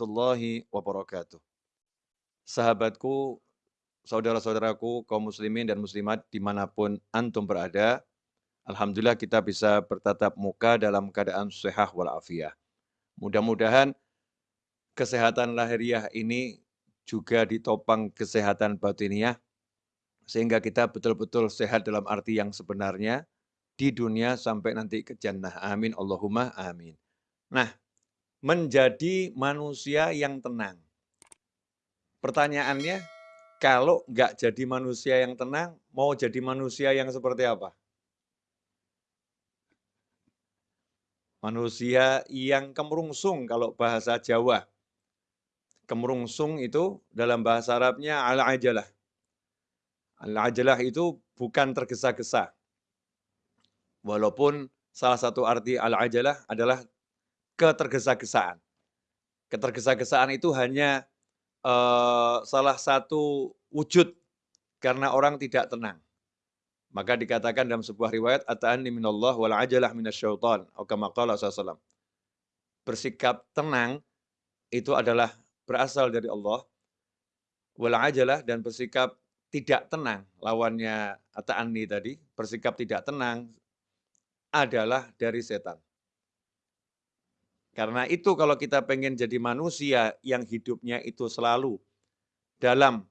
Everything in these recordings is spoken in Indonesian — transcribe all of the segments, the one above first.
warahmatullahi wabarakatuh. Sahabatku, saudara-saudaraku, kaum muslimin dan muslimat di mana pun antum berada, Alhamdulillah kita bisa bertatap muka dalam keadaan sehat walafiat. Mudah-mudahan kesehatan lahiriah ini juga ditopang kesehatan batiniah, sehingga kita betul-betul sehat dalam arti yang sebenarnya di dunia sampai nanti ke jannah. Amin. Allahumma amin. Nah, menjadi manusia yang tenang. Pertanyaannya, kalau nggak jadi manusia yang tenang, mau jadi manusia yang seperti apa? Manusia yang kemerungsung kalau bahasa Jawa. Kemerungsung itu dalam bahasa Arabnya al-ajalah. Al-ajalah itu bukan tergesa-gesa. Walaupun salah satu arti al-ajalah adalah ketergesa-gesaan. Ketergesa-gesaan itu hanya uh, salah satu wujud karena orang tidak tenang. Maka dikatakan dalam sebuah riwayat, Ata'anni minallah wal ajalah. Aukamaqala SAW. Bersikap tenang itu adalah berasal dari Allah. Wal ajalah dan bersikap tidak tenang. Lawannya Ata'anni tadi, bersikap tidak tenang adalah dari setan. Karena itu kalau kita pengen jadi manusia yang hidupnya itu selalu dalam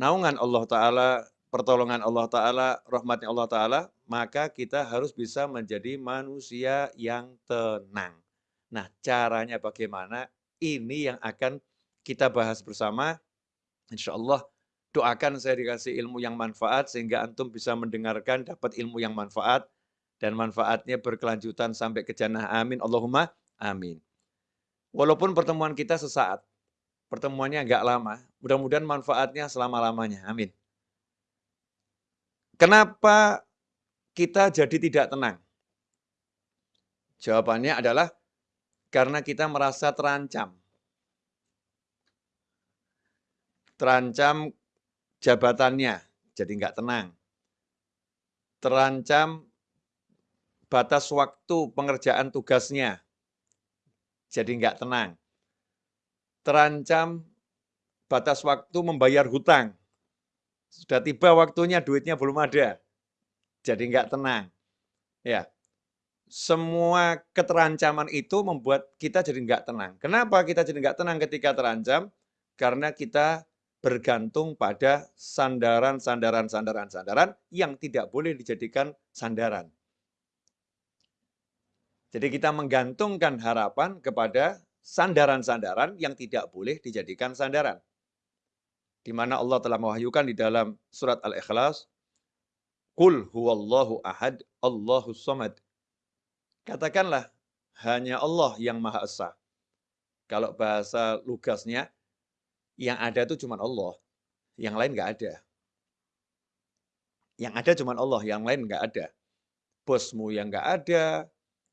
naungan Allah Ta'ala, pertolongan Allah Ta'ala, rahmatnya Allah Ta'ala, maka kita harus bisa menjadi manusia yang tenang. Nah caranya bagaimana? Ini yang akan kita bahas bersama. Insya Allah doakan saya dikasih ilmu yang manfaat sehingga antum bisa mendengarkan dapat ilmu yang manfaat dan manfaatnya berkelanjutan sampai ke jannah. Amin. Allahumma Amin. Walaupun pertemuan kita sesaat, pertemuannya agak lama, mudah-mudahan manfaatnya selama-lamanya. Amin. Kenapa kita jadi tidak tenang? Jawabannya adalah karena kita merasa terancam. Terancam jabatannya, jadi nggak tenang. Terancam batas waktu pengerjaan tugasnya, jadi nggak tenang. Terancam batas waktu membayar hutang. Sudah tiba waktunya, duitnya belum ada. Jadi nggak tenang. Ya, semua keterancaman itu membuat kita jadi nggak tenang. Kenapa kita jadi nggak tenang ketika terancam? Karena kita bergantung pada sandaran, sandaran, sandaran, sandaran yang tidak boleh dijadikan sandaran. Jadi kita menggantungkan harapan kepada sandaran-sandaran yang tidak boleh dijadikan sandaran. Di mana Allah telah mewahyukan di dalam surat Al-Ikhlas, Qul huwallahu ahad, Allahu samad. Katakanlah, hanya Allah yang Maha Esa. Kalau bahasa lugasnya, yang ada itu cuma Allah. Yang lain nggak ada. Yang ada cuma Allah, yang lain nggak ada. Bosmu yang nggak ada,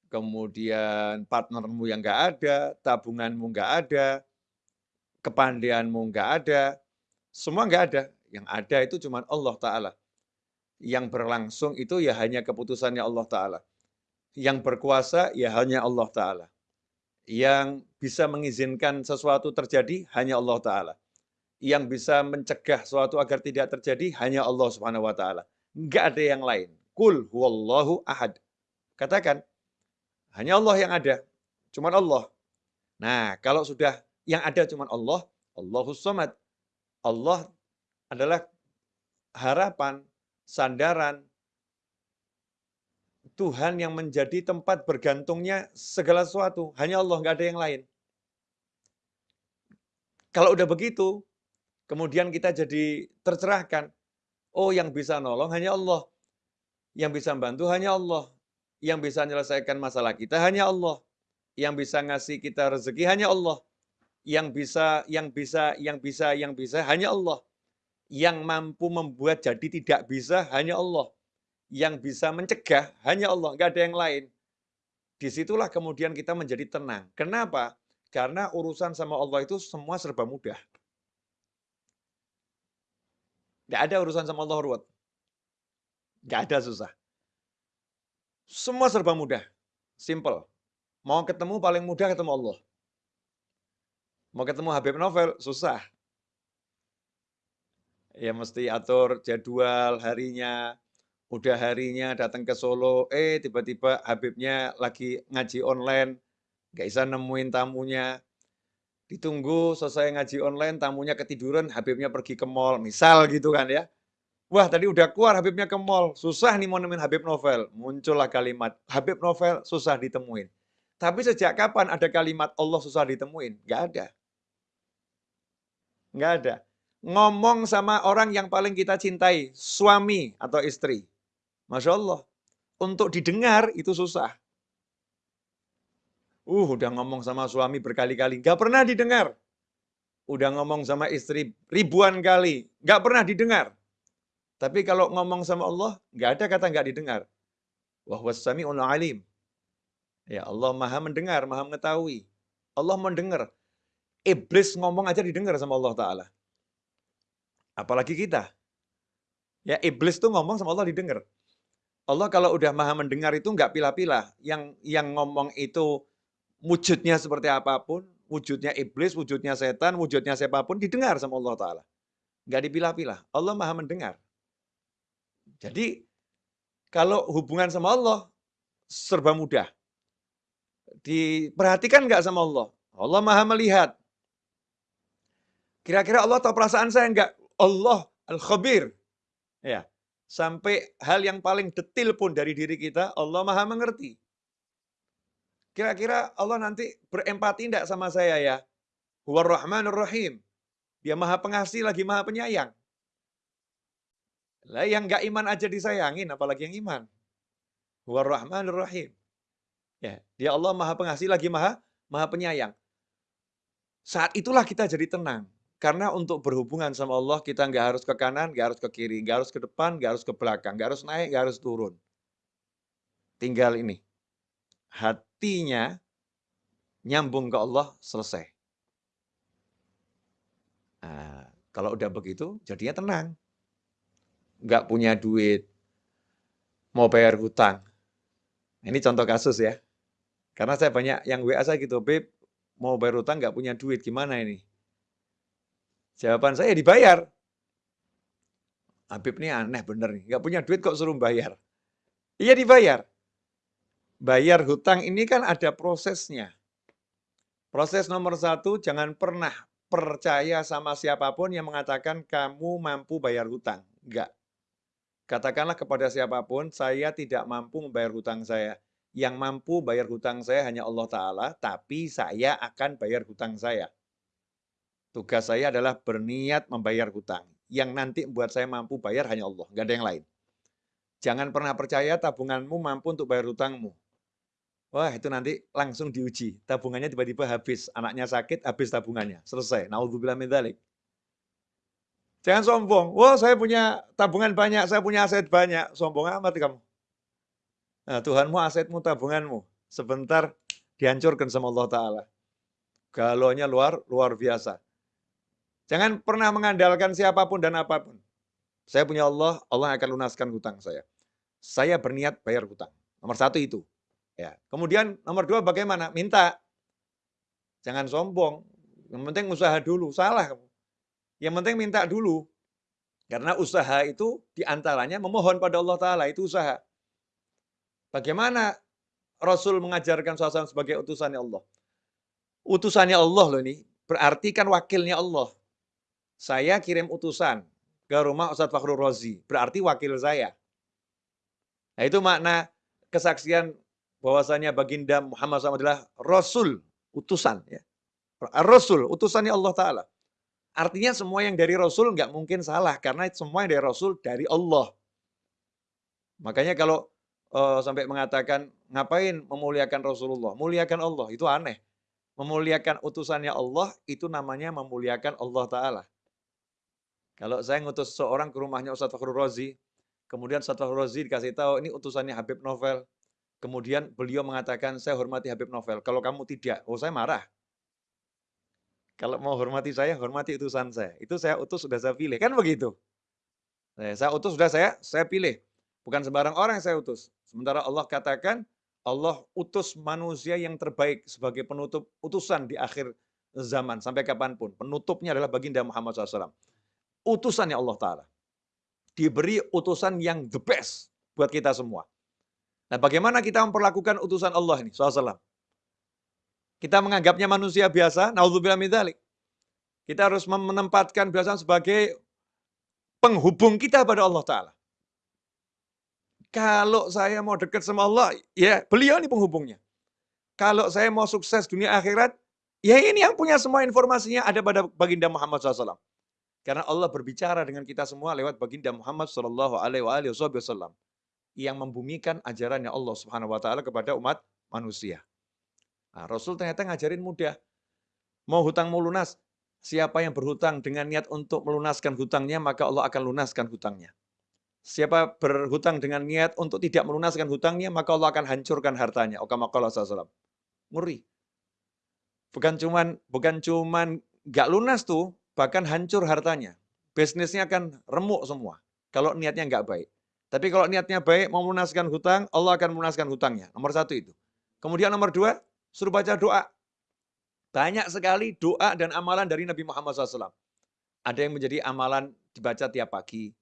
kemudian partnermu yang nggak ada, tabunganmu nggak ada, kepandaianmu nggak ada, semua nggak ada. Yang ada itu cuma Allah Ta'ala. Yang berlangsung itu ya hanya keputusannya Allah Ta'ala. Yang berkuasa ya hanya Allah Ta'ala. Yang bisa mengizinkan sesuatu terjadi hanya Allah Ta'ala. Yang bisa mencegah sesuatu agar tidak terjadi hanya Allah Subhanahu Wa Ta'ala. Nggak ada yang lain. Kul huwallahu ahad. Katakan, hanya Allah yang ada. Cuma Allah. Nah, kalau sudah yang ada cuma Allah, Allahus Somad. Allah adalah harapan, sandaran, Tuhan yang menjadi tempat bergantungnya segala sesuatu. Hanya Allah, nggak ada yang lain. Kalau udah begitu, kemudian kita jadi tercerahkan. Oh, yang bisa nolong hanya Allah. Yang bisa bantu hanya Allah. Yang bisa menyelesaikan masalah kita hanya Allah. Yang bisa ngasih kita rezeki hanya Allah. Yang bisa, yang bisa, yang bisa, yang bisa hanya Allah. Yang mampu membuat jadi tidak bisa hanya Allah. Yang bisa mencegah hanya Allah, nggak ada yang lain. Di situlah kemudian kita menjadi tenang. Kenapa? Karena urusan sama Allah itu semua serba mudah. Gak ada urusan sama Allah ruwet. Gak ada susah. Semua serba mudah. Simple. Mau ketemu paling mudah ketemu Allah. Mau ketemu Habib Novel, susah. Ya mesti atur jadwal harinya, udah harinya datang ke Solo, eh tiba-tiba Habibnya lagi ngaji online, nggak bisa nemuin tamunya. Ditunggu selesai ngaji online, tamunya ketiduran, Habibnya pergi ke mall, misal gitu kan ya. Wah tadi udah keluar Habibnya ke mall, susah nih nemuin Habib Novel. Muncullah kalimat, Habib Novel susah ditemuin. Tapi sejak kapan ada kalimat Allah susah ditemuin? Nggak ada. Nggak ada. Ngomong sama orang yang paling kita cintai, suami atau istri. Masya Allah. Untuk didengar itu susah. Uh, udah ngomong sama suami berkali-kali, nggak pernah didengar. Udah ngomong sama istri ribuan kali, nggak pernah didengar. Tapi kalau ngomong sama Allah, nggak ada kata nggak didengar. Wahwasami'ul alim. Ya Allah maha mendengar, maha mengetahui. Allah mendengar. Iblis ngomong aja didengar sama Allah Ta'ala. Apalagi kita. Ya iblis tuh ngomong sama Allah didengar. Allah kalau udah maha mendengar itu nggak pilah-pilah. Yang yang ngomong itu wujudnya seperti apa pun, wujudnya iblis, wujudnya setan, wujudnya siapa pun, didengar sama Allah Ta'ala. Nggak dipilah-pilah. Allah maha mendengar. Jadi, kalau hubungan sama Allah, serba mudah. Diperhatikan nggak sama Allah? Allah maha melihat. Kira-kira Allah tahu perasaan saya nggak? Allah al-khabir. Ya, Sampai hal yang paling detil pun dari diri kita, Allah maha mengerti. Kira-kira Allah nanti berempati tidak sama saya ya? Huwar Rahmanur Rahim. Dia maha pengasih lagi maha penyayang. Lah yang nggak iman aja disayangin, apalagi yang iman. Huwar Rahmanur Rahim. Ya, dia Allah maha pengasih lagi maha maha penyayang. Saat itulah kita jadi tenang. Karena untuk berhubungan sama Allah, kita nggak harus ke kanan, nggak harus ke kiri, nggak harus ke depan, nggak harus ke belakang, nggak harus naik, nggak harus turun. Tinggal ini. Hatinya nyambung ke Allah, selesai. Nah, kalau udah begitu, jadinya tenang. Nggak punya duit, mau bayar hutang. Ini contoh kasus ya. Karena saya banyak yang WA saya gitu, Beb, mau bayar hutang nggak punya duit, gimana ini? Jawaban saya dibayar. Habib ini aneh bener nih, nggak punya duit kok suruh bayar. Iya dibayar. Bayar hutang ini kan ada prosesnya. Proses nomor satu, jangan pernah percaya sama siapa pun yang mengatakan kamu mampu bayar hutang. Enggak. Katakanlah kepada siapa pun, saya tidak mampu membayar hutang saya. Yang mampu bayar hutang saya hanya Allah Ta'ala, tapi saya akan bayar hutang saya. Tugas saya adalah berniat membayar hutang. Yang nanti membuat saya mampu bayar hanya Allah, nggak ada yang lain. Jangan pernah percaya tabunganmu mampu untuk bayar hutangmu. Wah, itu nanti langsung diuji. Tabungannya tiba-tiba habis. Anaknya sakit, habis tabungannya. Selesai. Naudzubillah min dzalik. Jangan sombong. Wah, saya punya tabungan banyak, saya punya aset banyak. Sombong amat kamu. Nah, Tuhanmu, asetmu, tabunganmu. Sebentar dihancurkan sama Allah Ta'ala. Galonya luar luar biasa. Jangan pernah mengandalkan siapa pun dan apa pun. Saya punya Allah, Allah akan lunaskan hutang saya. Saya berniat bayar hutang. Nomor satu itu. Ya. Kemudian nomor dua bagaimana? Minta. Jangan sombong. Yang penting usaha dulu. Salah kamu. Yang penting minta dulu. Karena usaha itu di antaranya memohon pada Allah Ta'ala. Itu usaha. Bagaimana Rasul mengajarkan suasana sebagai utusannya Allah? Utusannya Allah loh ini. Berarti kan wakilnya Allah saya kirim utusan ke rumah Ustadz Fakhrul Rozi, berarti wakil saya. Nah itu makna kesaksian bahwasanya baginda Muhammad SAW adalah Rasul, utusan. Ya. Rasul, utusannya Allah Ta'ala. Artinya semua yang dari Rasul nggak mungkin salah, karena semua yang dari Rasul dari Allah. Makanya kalau uh, sampai mengatakan, ngapain memuliakan Rasulullah? Muliakan Allah, itu aneh. Memuliakan utusannya Allah, itu namanya memuliakan Allah Ta'ala. Kalau saya ngutus seorang ke rumahnya Ustadz Fakhrul Razi, kemudian Ustadz Fakhrul Razi dikasih tahu, ini utusannya Habib Novel. Kemudian beliau mengatakan, saya hormati Habib Novel. Kalau kamu tidak, oh saya marah. Kalau mau hormati saya, hormati utusan saya. Itu saya utus, sudah saya pilih. Kan begitu. Saya utus, sudah saya saya pilih. Bukan sembarang orang yang saya utus. Sementara Allah katakan, Allah utus manusia yang terbaik sebagai penutup utusan di akhir zaman. Sampai kapan pun. Penutupnya adalah baginda Muhammad SAW. Utusannya Allah Ta'ala. Diberi utusan yang the best buat kita semua. Nah, bagaimana kita memperlakukan utusan Allah ini, SAW? Kita menganggapnya manusia biasa, naudzubillah min Kita harus menempatkan biasa sebagai penghubung kita pada Allah Ta'ala. Kalau saya mau dekat sama Allah, ya beliau ini penghubungnya. Kalau saya mau sukses dunia akhirat, ya ini yang punya semua informasinya ada pada baginda Muhammad SAW. Karena Allah berbicara dengan kita semua lewat baginda Muhammad SAW yang membumikan ajarannya Allah Subhanahu wa taala kepada umat manusia. Nah, Rasul ternyata ngajarin mudah. Mau hutang mau lunas, siapa yang berhutang dengan niat untuk melunaskan hutangnya, maka Allah akan lunaskan hutangnya. Siapa berhutang dengan niat untuk tidak melunaskan hutangnya, maka Allah akan hancurkan hartanya. Okamakallah SAW. Ngeri. Bukan cuman bukan cuman nggak lunas tuh, bahkan hancur hartanya. Bisnisnya akan remuk semua. Kalau niatnya nggak baik. Tapi kalau niatnya baik, mau melunaskan hutang, Allah akan melunaskan hutangnya. Nomor satu itu. Kemudian nomor dua, suruh baca doa. Banyak sekali doa dan amalan dari Nabi Muhammad SAW. Ada yang menjadi amalan dibaca tiap pagi.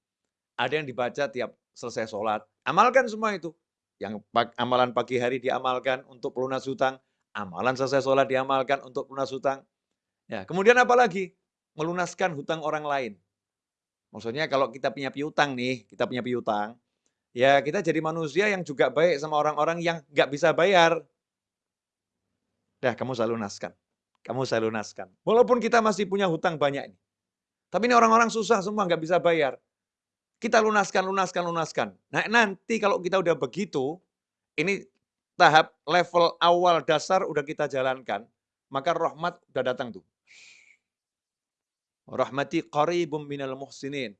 Ada yang dibaca tiap selesai sholat. Amalkan semua itu. Yang amalan pagi hari diamalkan untuk pelunas hutang. Amalan selesai sholat diamalkan untuk pelunas hutang. Ya, kemudian apa lagi? Melunaskan hutang orang lain. Maksudnya kalau kita punya piutang nih, kita punya piutang, ya kita jadi manusia yang juga baik sama orang-orang yang nggak bisa bayar. Dah, kamu saya lunaskan. Kamu saya lunaskan. Walaupun kita masih punya hutang banyak ini. Tapi ini orang-orang susah semua, nggak bisa bayar. Kita lunaskan, lunaskan, lunaskan. Nah nanti kalau kita udah begitu, ini tahap level awal dasar udah kita jalankan, maka rahmat udah datang tuh. Rahmati qaribum minal muhsinin.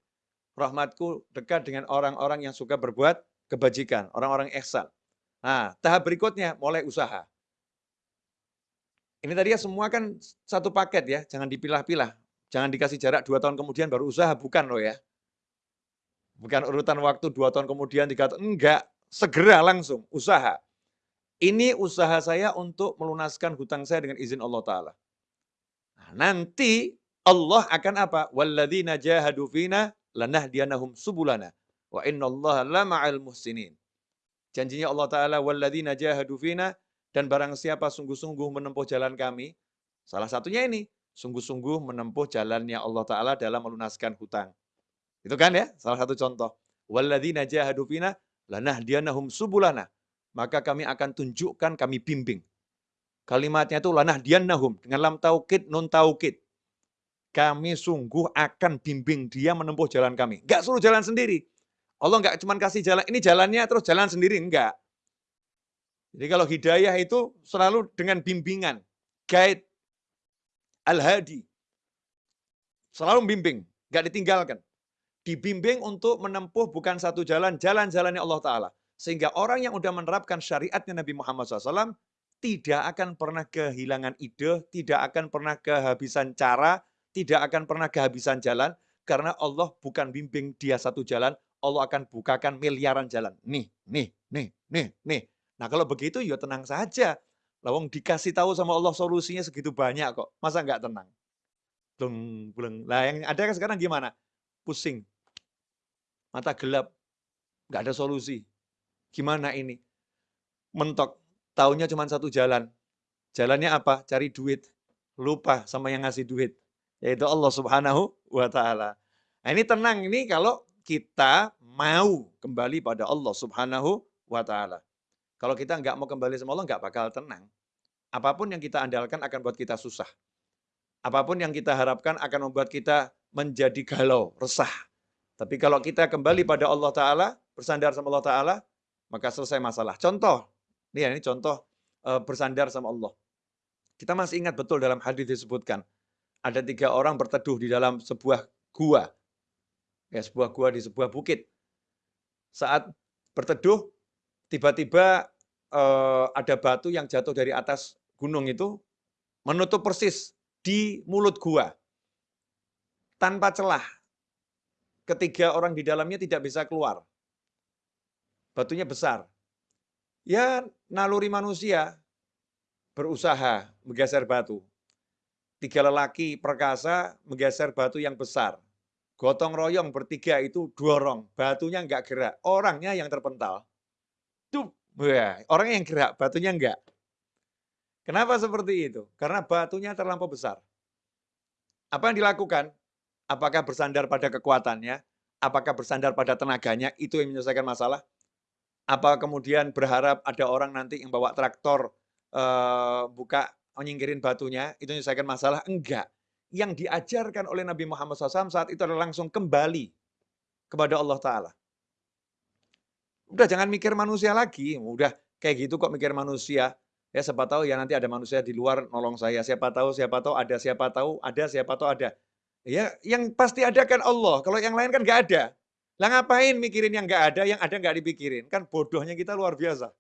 Rahmatku dekat dengan orang-orang yang suka berbuat kebajikan, orang-orang ihsan. Nah, tahap berikutnya mulai usaha. Ini tadi ya semua kan satu paket ya, jangan dipilah-pilah. Jangan dikasih jarak dua tahun kemudian baru usaha, bukan loh ya. Bukan urutan waktu dua tahun kemudian, tiga tahun, enggak. Segera langsung, usaha. Ini usaha saya untuk melunaskan hutang saya dengan izin Allah Ta'ala. Nah, nanti Allah akan apa? Walladzina jahadu fina lanahdiyanahum subulana wa innallaha lama'al muhsinin. Janjinya Allah taala walladzina jahadu fina dan barang siapa sungguh-sungguh menempuh jalan kami, salah satunya ini, sungguh-sungguh menempuh jalannya Allah taala dalam melunaskan hutang. Itu kan ya, salah satu contoh. Walladzina jahadu fina lanahdiyanahum subulana. Maka kami akan tunjukkan, kami bimbing. Kalimatnya itu lanahdiyanahum dengan lam taukid, nun taukid kami sungguh akan bimbing dia menempuh jalan kami. Enggak suruh jalan sendiri. Allah enggak cuma kasih jalan, ini jalannya terus jalan sendiri, enggak. Jadi kalau hidayah itu selalu dengan bimbingan, guide, al-hadi. Selalu bimbing, enggak ditinggalkan. Dibimbing untuk menempuh bukan satu jalan, jalan-jalannya Allah Ta'ala. Sehingga orang yang sudah menerapkan syariatnya Nabi Muhammad SAW tidak akan pernah kehilangan ide, tidak akan pernah kehabisan cara, tidak akan pernah kehabisan jalan, karena Allah bukan bimbing dia satu jalan, Allah akan bukakan miliaran jalan. Nih, nih, nih, nih, nih. Nah kalau begitu ya tenang saja. Lawang dikasih tahu sama Allah solusinya segitu banyak kok. Masa nggak tenang? Bleng, bleng. Nah yang ada kan sekarang gimana? Pusing. Mata gelap. Nggak ada solusi. Gimana ini? Mentok. Tahunya cuma satu jalan. Jalannya apa? Cari duit. Lupa sama yang ngasih duit yaitu Allah Subhanahu wa taala. Nah, ini tenang ini kalau kita mau kembali pada Allah Subhanahu wa taala. Kalau kita nggak mau kembali sama Allah nggak bakal tenang. Apa pun yang kita andalkan akan buat kita susah. Apa pun yang kita harapkan akan membuat kita menjadi galau, resah. Tapi kalau kita kembali pada Allah Ta'ala, bersandar sama Allah Ta'ala, maka selesai masalah. Contoh, ini, ya, ini contoh eh, bersandar sama Allah. Kita masih ingat betul dalam hadis disebutkan, ada tiga orang berteduh di dalam sebuah gua. Ya, sebuah gua di sebuah bukit. Saat berteduh, tiba-tiba uh, ada batu yang jatuh dari atas gunung itu menutup persis di mulut gua. Tanpa celah. Ketiga orang di dalamnya tidak bisa keluar. Batunya besar. Ya naluri manusia berusaha menggeser batu. Tiga lelaki perkasa menggeser batu yang besar. Gotong royong bertiga itu dorong, batunya enggak gerak, orangnya yang terpental. Tuh, orang yang gerak, batunya enggak. Kenapa seperti itu? Karena batunya terlampau besar. Apa yang dilakukan? Apakah bersandar pada kekuatannya? Apakah bersandar pada tenaganya? Itu yang menyelesaikan masalah? Apa kemudian berharap ada orang nanti yang bawa traktor uh, buka menyingkirin batunya, itu menyelesaikan masalah? Enggak. Yang diajarkan oleh Nabi Muhammad SAW saat itu adalah langsung kembali kepada Allah Ta'ala. Udah jangan mikir manusia lagi, udah kayak gitu kok mikir manusia. Ya siapa tahu ya nanti ada manusia di luar nolong saya. Siapa tahu, siapa tahu ada, siapa tahu ada, siapa tahu ada. Ya yang pasti ada kan Allah. Kalau yang lain kan nggak ada. Lah ngapain mikirin yang nggak ada, yang ada nggak dipikirin? Kan bodohnya kita luar biasa.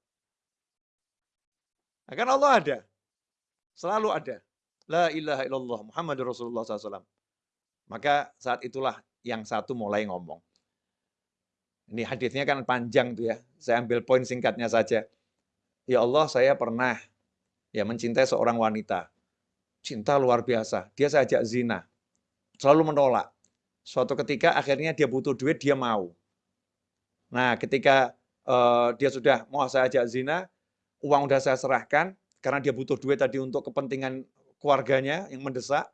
Nah, kan Allah ada. Selalu ada. La ilaha illallah Muhammad Rasulullah SAW. Maka saat itulah yang satu mulai ngomong. Ini hadisnya kan panjang tuh ya. Saya ambil poin singkatnya saja. Ya Allah, saya pernah ya mencintai seorang wanita. Cinta luar biasa. Dia saya ajak zina. Selalu menolak. Suatu ketika akhirnya dia butuh duit, dia mau. Nah, ketika uh, dia sudah mau saya ajak zina, uang udah saya serahkan, karena dia butuh duit tadi untuk kepentingan keluarganya yang mendesak,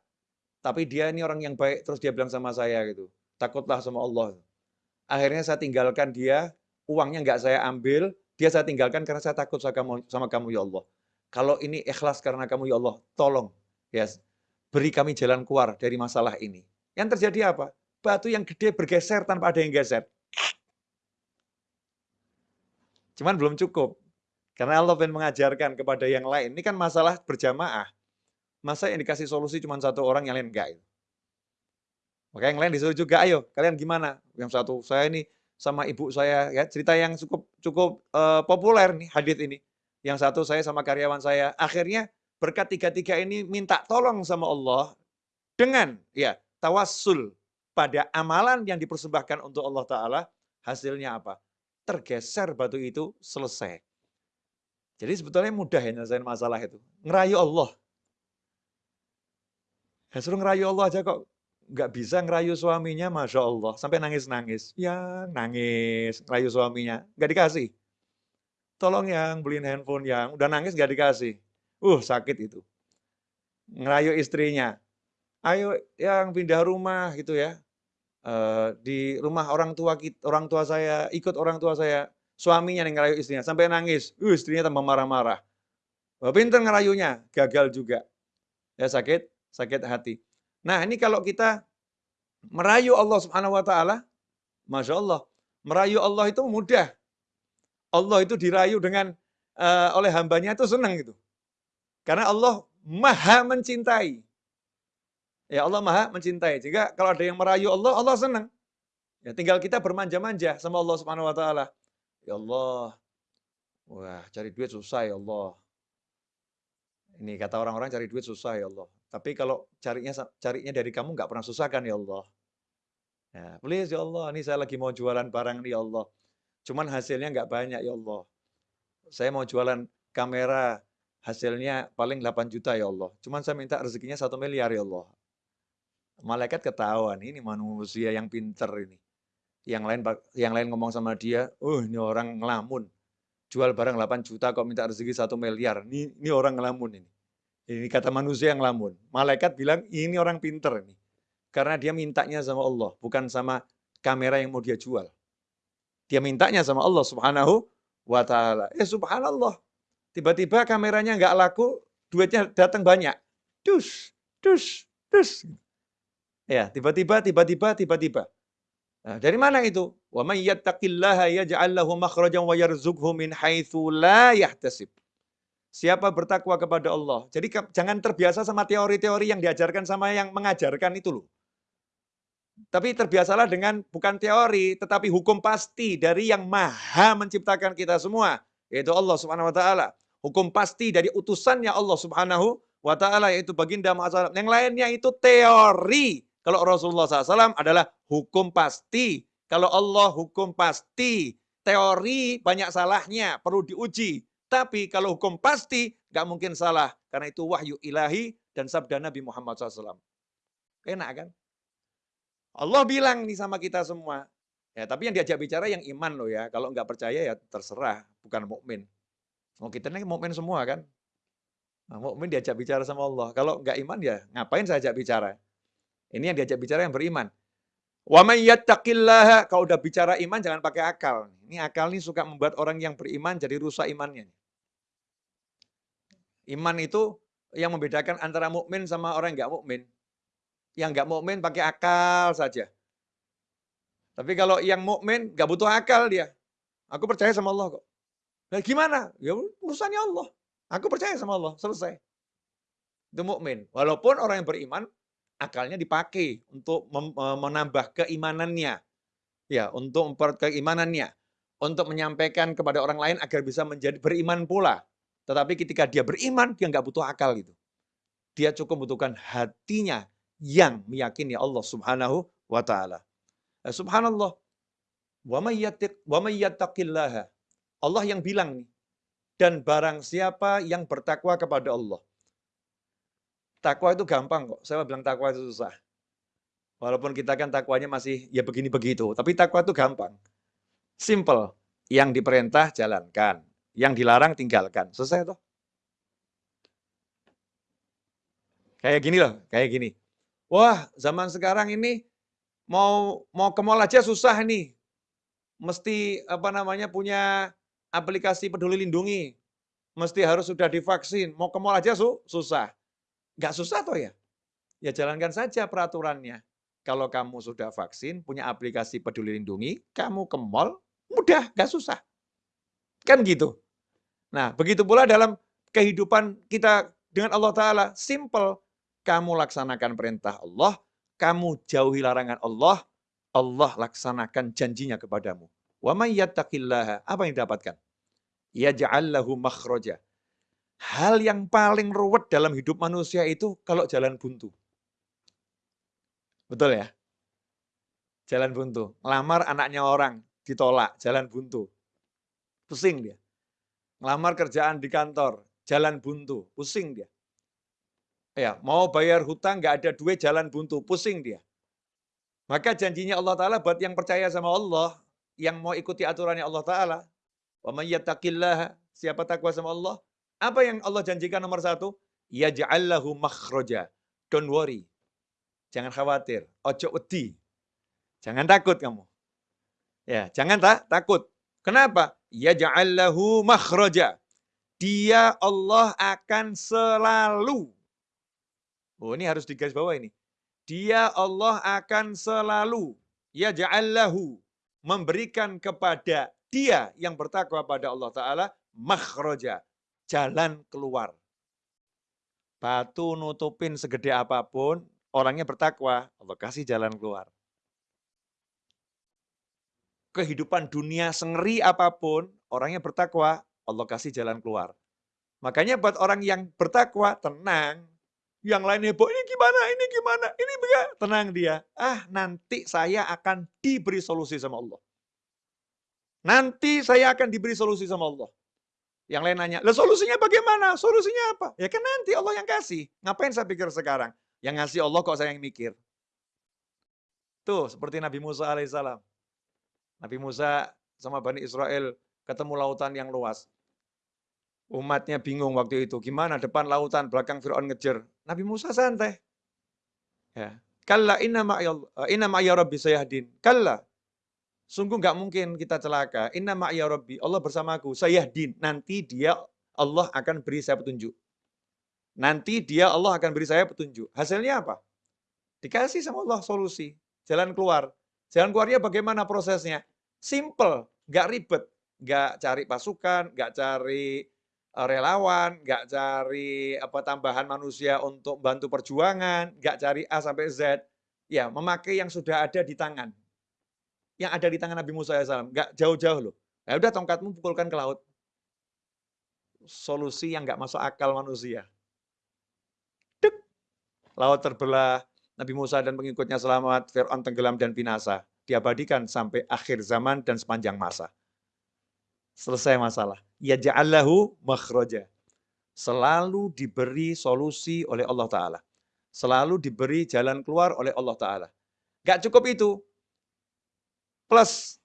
tapi dia ini orang yang baik, terus dia bilang sama saya gitu, takutlah sama Allah. Akhirnya saya tinggalkan dia, uangnya nggak saya ambil, dia saya tinggalkan karena saya takut sama kamu, sama kamu ya Allah. Kalau ini ikhlas karena kamu ya Allah, tolong ya beri kami jalan keluar dari masalah ini. Yang terjadi apa? Batu yang gede bergeser tanpa ada yang geser. Cuman belum cukup. Karena Allah ingin mengajarkan kepada yang lain. Ini kan masalah berjamaah. Masa yang dikasih solusi cuma satu orang, yang lain enggak. Maka yang lain disuruh juga, ayo kalian gimana? Yang satu, saya ini sama ibu saya ya cerita yang cukup cukup uh, populer nih hadis ini. Yang satu saya sama karyawan saya. Akhirnya berkat tiga-tiga ini minta tolong sama Allah dengan ya tawassul pada amalan yang dipersembahkan untuk Allah Ta'ala hasilnya apa? tergeser batu itu selesai. Jadi sebetulnya mudah ya nyelesain masalah itu. Ngerayu Allah. Ya suruh ngerayu Allah aja kok nggak bisa ngerayu suaminya, Masya Allah. Sampai nangis-nangis. Ya, nangis. Ngerayu suaminya. Nggak dikasih. Tolong yang beliin handphone yang. Udah nangis nggak dikasih. Uh, sakit itu. Ngerayu istrinya. Ayo yang pindah rumah gitu ya. Uh, di rumah orang tua kita, orang tua saya, ikut orang tua saya, suaminya yang ngerayu istrinya, sampai nangis, uh, istrinya tambah marah-marah. Pinter ngerayunya, gagal juga. Ya sakit, sakit hati. Nah, ini kalau kita merayu Allah Subhanahu wa taala, Masya Allah, merayu Allah itu mudah. Allah itu dirayu dengan uh, oleh hambanya itu senang gitu. Karena Allah maha mencintai. Ya Allah maha mencintai. Jika kalau ada yang merayu Allah, Allah senang. Ya tinggal kita bermanja-manja sama Allah Subhanahu wa taala. Ya Allah. Wah, cari duit susah ya Allah. Ini kata orang-orang cari duit susah ya Allah. Tapi kalau carinya carinya dari kamu nggak pernah susah kan ya Allah. Ya, please ya Allah, ini saya lagi mau jualan barang nih ya Allah. Cuman hasilnya nggak banyak ya Allah. Saya mau jualan kamera, hasilnya paling 8 juta ya Allah. Cuman saya minta rezekinya satu miliar ya Allah. Malaikat ketahuan, ini manusia yang pinter ini. Yang lain yang lain ngomong sama dia, oh ini orang ngelamun. Jual barang 8 juta kok minta rezeki satu miliar. Ini, ini orang ngelamun ini. Ini kata manusia yang lamun. Malaikat bilang, ini orang pinter ini. Karena dia mintanya sama Allah, bukan sama kamera yang mau dia jual. Dia mintanya sama Allah subhanahu wa ta'ala. Eh subhanallah. Tiba-tiba kameranya nggak laku, duitnya datang banyak. Dus, dus, dus. Ya, tiba-tiba, tiba-tiba, tiba-tiba. Nah, dari mana itu? Wa may yattaqillaha yaj'al lahu makhrajan wa yarzuqhu min haitsu la. Siapa bertakwa kepada Allah. Jadi jangan terbiasa sama teori-teori yang diajarkan sama yang mengajarkan itu loh. Tapi terbiasalah dengan bukan teori, tetapi hukum pasti dari yang maha menciptakan kita semua. yaitu Allah Subhanahu wa taala. Hukum pasti dari utusannya Allah Subhanahu wa taala yaitu baginda Muhammad Yang lainnya itu teori. Kalau Rasulullah SAW adalah hukum pasti. Kalau Allah hukum pasti. Teori banyak salahnya, perlu diuji. Tapi kalau hukum pasti, nggak mungkin salah. Karena itu wahyu ilahi dan sabda Nabi Muhammad SAW. Enak kan? Allah bilang nih sama kita semua. Ya, tapi yang diajak bicara yang iman loh ya. Kalau nggak percaya ya terserah, bukan mukmin. Oh kita ini mukmin semua kan. Nah, mukmin diajak bicara sama Allah. Kalau nggak iman ya ngapain saya ajak bicara? Ini yang diajak bicara yang beriman. Wa may yattaqillaha, kalau udah bicara iman jangan pakai akal. Ini akal ini suka membuat orang yang beriman jadi rusak imannya. Iman itu yang membedakan antara mukmin sama orang yang nggak mukmin. Yang nggak mukmin pakai akal saja. Tapi kalau yang mukmin nggak butuh akal dia. Aku percaya sama Allah kok. Nah, gimana? Ya urusannya Allah. Aku percaya sama Allah, selesai. Itu mukmin. Walaupun orang yang beriman akalnya dipakai untuk menambah keimanannya. Ya, untuk memperkuat keimanannya. Untuk menyampaikan kepada orang lain agar bisa menjadi beriman pula. Tetapi ketika dia beriman, dia nggak butuh akal gitu. Dia cukup membutuhkan hatinya yang meyakini Allah subhanahu wa ta'ala. Eh, subhanallah. Allah yang bilang nih. Dan barang siapa yang bertakwa kepada Allah. Takwa itu gampang kok. Saya bilang takwa itu susah. Walaupun kita kan takwanya masih ya begini begitu, tapi takwa itu gampang. Simple. Yang diperintah jalankan, yang dilarang tinggalkan. Selesai toh? Kayak gini loh, kayak gini. Wah, zaman sekarang ini mau mau ke mall aja susah nih. Mesti apa namanya punya aplikasi peduli lindungi. Mesti harus sudah divaksin. Mau ke mall aja su susah. Nggak susah toh ya? Ya jalankan saja peraturannya. Kalau kamu sudah vaksin, punya aplikasi peduli lindungi, kamu ke mall, mudah, nggak susah. Kan gitu. Nah, begitu pula dalam kehidupan kita dengan Allah Ta'ala, simple. Kamu laksanakan perintah Allah, kamu jauhi larangan Allah, Allah laksanakan janjinya kepadamu. Wa may yattaqillaha, apa yang didapatkan? Yaj'allahu makhraja. Hal yang paling ruwet dalam hidup manusia itu kalau jalan buntu. Betul ya? Jalan buntu. Lamar anaknya orang, ditolak, jalan buntu. Pusing dia. Ngelamar kerjaan di kantor, jalan buntu, pusing dia. Ya, mau bayar hutang nggak ada duit jalan buntu, pusing dia. Maka janjinya Allah Ta'ala buat yang percaya sama Allah, yang mau ikuti aturannya Allah Ta'ala, wa siapa takwa sama Allah, apa yang Allah janjikan nomor satu? Ja'allahu makhroja. Don't worry. Jangan khawatir. Ojo wedi. Jangan takut kamu. Ya, jangan tak takut. Kenapa? Ya ja'allahu makhroja. Dia Allah akan selalu. Oh, ini harus digaris bawah ini. Dia Allah akan selalu. Ya ja'allahu. Memberikan kepada dia yang bertakwa pada Allah Ta'ala makhroja jalan keluar. Batu nutupin segede apa pun, orangnya bertakwa, Allah kasih jalan keluar. Kehidupan dunia sengeri apa pun, orangnya bertakwa, Allah kasih jalan keluar. Makanya buat orang yang bertakwa, tenang. Yang lain heboh, ini gimana, ini gimana, ini bagaimana. Tenang dia. Ah, nanti saya akan diberi solusi sama Allah. Nanti saya akan diberi solusi sama Allah. Yang lain nanya, lah solusinya bagaimana? Solusinya apa? Ya kan nanti Allah yang kasih. Ngapain saya pikir sekarang? Yang ngasih Allah kok saya yang mikir. Tuh, seperti Nabi Musa alaihissalam. Nabi Musa sama Bani Israel ketemu lautan yang luas. Umatnya bingung waktu itu. Gimana depan lautan, belakang Fir'aun ngejar. Nabi Musa santai. Ya. Kalla inna ma'ya rabbi sayahdin. Kalla, Sungguh nggak mungkin kita celaka. Inna ma'ya rabbi, Allah bersamaku. Saya din. Nanti dia Allah akan beri saya petunjuk. Nanti dia Allah akan beri saya petunjuk. Hasilnya apa? Dikasih sama Allah solusi. Jalan keluar. Jalan keluarnya bagaimana prosesnya? Simple, nggak ribet. Nggak cari pasukan, nggak cari relawan, nggak cari apa tambahan manusia untuk bantu perjuangan, nggak cari A sampai Z. Ya, memakai yang sudah ada di tangan yang ada di tangan Nabi Musa AS. Nggak jauh-jauh loh. Ya udah tongkatmu pukulkan ke laut. solusi yang nggak masuk akal manusia. Dek. Laut terbelah, Nabi Musa dan pengikutnya selamat, Fir'aun tenggelam dan binasa Diabadikan sampai akhir zaman dan sepanjang masa. Selesai masalah. Ya ja'allahu makhroja. Selalu diberi solusi oleh Allah Ta'ala. Selalu diberi jalan keluar oleh Allah Ta'ala. Gak cukup itu. Plus,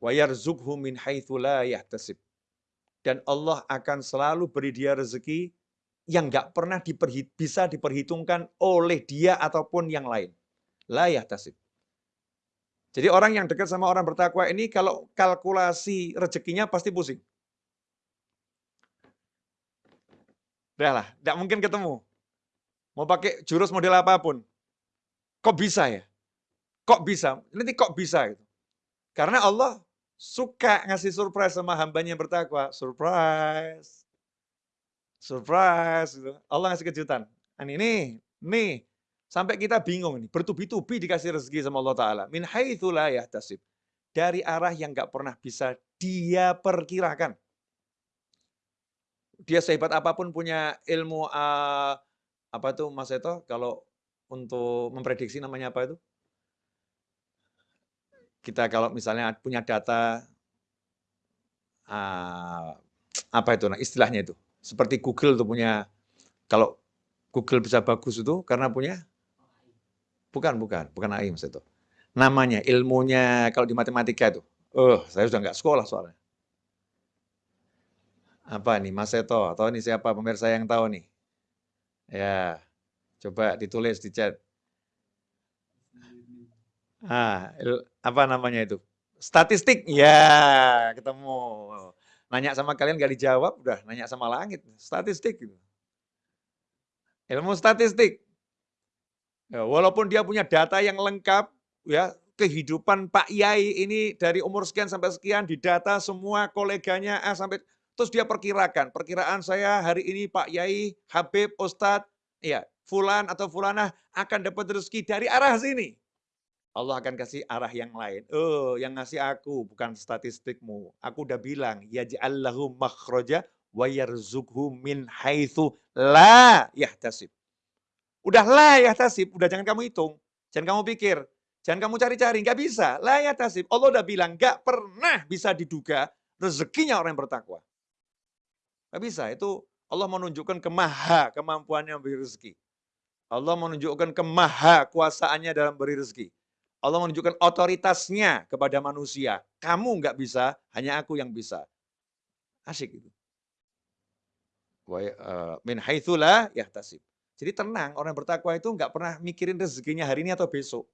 وَيَرْزُقْهُ مِنْ حَيْثُ لَا يَحْتَسِبْ dan Allah akan selalu beri dia rezeki yang nggak pernah diperhit, bisa diperhitungkan oleh dia ataupun yang lain. Layah tasib. Jadi orang yang dekat sama orang bertakwa ini kalau kalkulasi rezekinya pasti pusing. Udah lah, nggak mungkin ketemu. Mau pakai jurus model apa pun. Kok bisa ya? Kok bisa? Nanti kok bisa? Gitu. Karena Allah suka ngasih surprise sama hambanya yang bertakwa. Surprise. Surprise. Gitu. Allah ngasih kejutan. Dan ini, nih, sampai kita bingung nih. Bertubi-tubi dikasih rezeki sama Allah Ta'ala. Min haithulah yahtasib. Dari arah yang nggak pernah bisa dia perkirakan. Dia sehebat apa pun punya ilmu uh, apa itu Mas Eto kalau untuk memprediksi namanya apa itu? kita kalau misalnya punya data uh, apa itu nah istilahnya itu seperti Google tuh punya kalau Google bisa bagus itu karena punya bukan bukan bukan AI mas itu namanya ilmunya kalau di matematika itu oh saya sudah nggak sekolah soalnya apa nih Mas Seto atau ini siapa pemirsa yang tahu nih ya coba ditulis di chat Ah, apa namanya itu? Statistik. Ya, ketemu. Nanya sama kalian gak dijawab, udah nanya sama langit. Statistik. Ilmu statistik. Ya, walaupun dia punya data yang lengkap, ya kehidupan Pak Yai ini dari umur sekian sampai sekian didata semua koleganya A sampai terus dia perkirakan, perkiraan saya hari ini Pak Yai, Habib, Ustadz, ya, Fulan atau Fulanah akan dapat rezeki dari arah sini. Allah akan kasih arah yang lain. Oh, yang ngasih aku bukan statistikmu. Aku udah bilang, ya yaj'allahu makhraja wa yarzukhu min haitsu la yahtasib. Udah la yahtasib, udah jangan kamu hitung. Jangan kamu pikir, jangan kamu cari-cari, nggak bisa. La yahtasib. Allah udah bilang, nggak pernah bisa diduga rezekinya orang yang bertakwa. Nggak bisa, itu Allah menunjukkan kemaha kemampuannya memberi rezeki. Allah menunjukkan kemaha kuasaannya dalam beri rezeki. Allah menunjukkan otoritasnya kepada manusia. Kamu nggak bisa, hanya aku yang bisa. Asik itu. Eh, min haitsulah yahtasib. Jadi tenang, orang bertakwa itu nggak pernah mikirin rezekinya hari ini atau besok.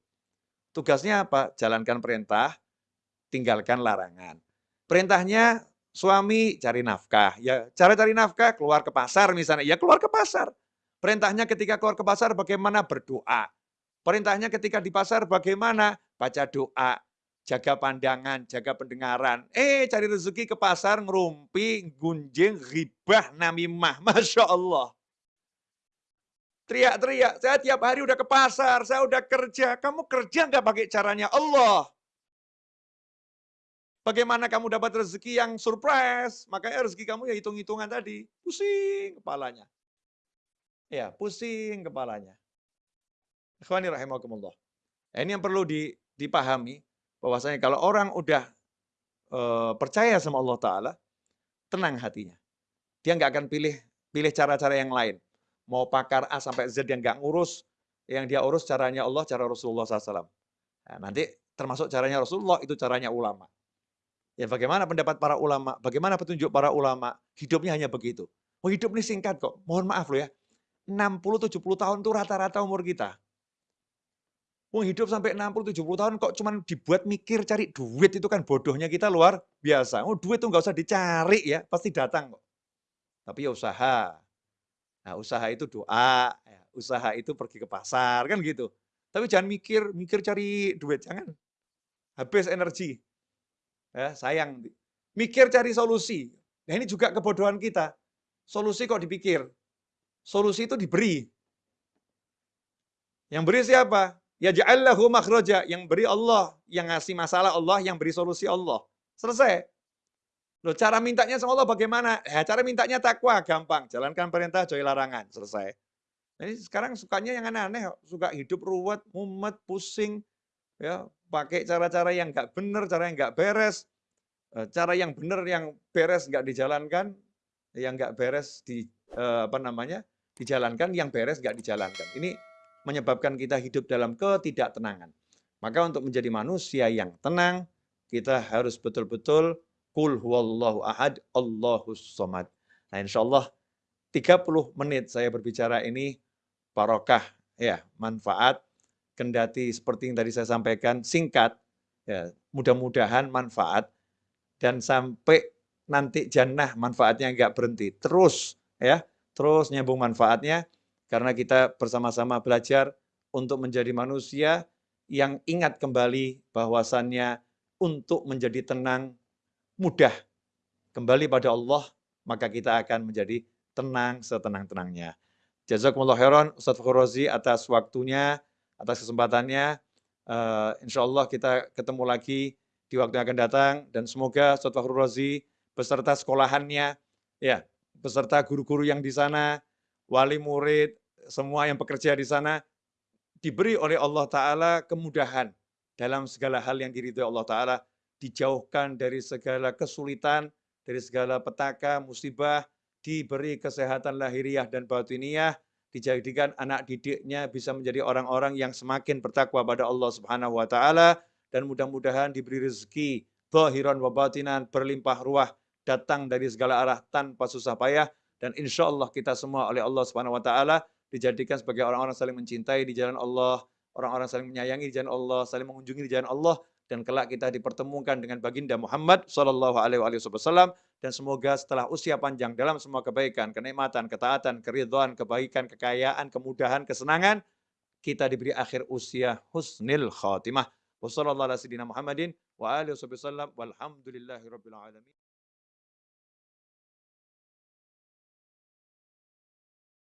Tugasnya apa? Jalankan perintah, tinggalkan larangan. Perintahnya suami cari nafkah. Ya, cara cari nafkah keluar ke pasar misalnya. Ya keluar ke pasar. Perintahnya ketika keluar ke pasar bagaimana berdoa. Perintahnya ketika di pasar bagaimana? Baca doa, jaga pandangan, jaga pendengaran. Eh, cari rezeki ke pasar, ngerumpi, gunjing, ribah, namimah. Masya Allah. Teriak-teriak, saya tiap hari udah ke pasar, saya udah kerja. Kamu kerja nggak pakai caranya Allah? Bagaimana kamu dapat rezeki yang surprise? Makanya rezeki kamu ya hitung-hitungan tadi. Pusing kepalanya. Ya, pusing kepalanya. Ikhwani rahimakumullah. Nah, ini yang perlu dipahami bahwasanya kalau orang udah e, percaya sama Allah Taala, tenang hatinya. Dia nggak akan pilih pilih cara-cara yang lain. Mau pakar A sampai Z yang nggak ngurus, yang dia urus caranya Allah, cara Rasulullah SAW. Nah, nanti termasuk caranya Rasulullah, itu caranya ulama. Ya bagaimana pendapat para ulama, bagaimana petunjuk para ulama, hidupnya hanya begitu. Oh hidup ini singkat kok, mohon maaf loh ya. 60-70 tahun itu rata-rata umur kita. Wong hidup sampai 60-70 tahun kok cuman dibuat mikir cari duit itu kan bodohnya kita luar biasa. Oh duit tuh nggak usah dicari ya, pasti datang kok. Tapi ya usaha. Nah usaha itu doa, ya. usaha itu pergi ke pasar, kan gitu. Tapi jangan mikir, mikir cari duit, jangan. Habis energi. Ya, sayang. Mikir cari solusi. Nah ini juga kebodohan kita. Solusi kok dipikir. Solusi itu diberi. Yang beri siapa? Ya ja'allahu makhraja, yang beri Allah, yang ngasih masalah Allah, yang beri solusi Allah. Selesai. Loh cara mintanya sama Allah bagaimana? Ya cara mintanya takwa, gampang. Jalankan perintah, jauhi larangan, selesai. Jadi sekarang sukanya yang aneh-aneh, suka hidup ruwet, mumet, pusing, ya pakai cara-cara yang nggak benar, cara yang nggak beres, eh, cara yang benar yang beres nggak dijalankan, yang nggak beres di eh, apa namanya dijalankan, yang beres nggak dijalankan. Ini menyebabkan kita hidup dalam ketidaktenangan. Maka untuk menjadi manusia yang tenang, kita harus betul-betul Kul huwallahu ahad, Allahus somad. Nah insya Allah 30 menit saya berbicara ini barokah, ya manfaat, kendati seperti yang tadi saya sampaikan, singkat, ya mudah-mudahan manfaat, dan sampai nanti jannah manfaatnya nggak berhenti. Terus, ya terus nyambung manfaatnya, karena kita bersama-sama belajar untuk menjadi manusia yang ingat kembali bahwasannya untuk menjadi tenang mudah kembali pada Allah, maka kita akan menjadi tenang setenang-tenangnya. Jazakumullah khairan Ustaz Fakhr Razi atas waktunya, atas kesempatannya. Uh, insya Allah kita ketemu lagi di waktu yang akan datang dan semoga Ustaz Fakhr Razi beserta sekolahannya, ya, beserta guru-guru yang di sana, wali murid, semua yang bekerja di sana diberi oleh Allah Ta'ala kemudahan dalam segala hal yang diridhoi Allah Ta'ala dijauhkan dari segala kesulitan, dari segala petaka, musibah, diberi kesehatan lahiriah dan batiniah, dijadikan anak didiknya bisa menjadi orang-orang yang semakin bertakwa pada Allah Subhanahu wa taala dan mudah-mudahan diberi rezeki zahiran wa batinan berlimpah ruah datang dari segala arah tanpa susah payah dan insya Allah kita semua oleh Allah Subhanahu wa taala dijadikan sebagai orang-orang saling mencintai di jalan Allah, orang-orang saling menyayangi di jalan Allah, saling mengunjungi di jalan Allah dan kelak kita dipertemukan dengan baginda Muhammad Shallallahu Alaihi Wasallam dan semoga setelah usia panjang dalam semua kebaikan, kenikmatan, ketaatan, keridhaan, kebaikan, kekayaan, kemudahan, kesenangan, kita diberi akhir usia husnil khatimah. Wassalamualaikum warahmatullahi wabarakatuh.